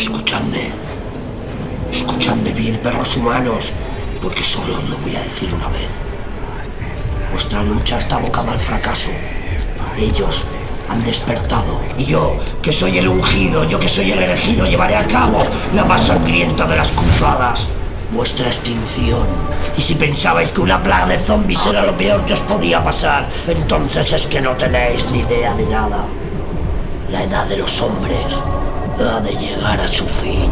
Escuchadme. Escuchadme bien, perros humanos, porque solo os lo voy a decir una vez. Vuestra lucha está abocada al fracaso. Ellos han despertado. Y yo, que soy el ungido, yo que soy el elegido, llevaré a cabo la más sangrienta de las cruzadas. Vuestra extinción. Y si pensabais que una plaga de zombies era lo peor que os podía pasar, entonces es que no tenéis ni idea de nada. La edad de los hombres de llegar a su fin.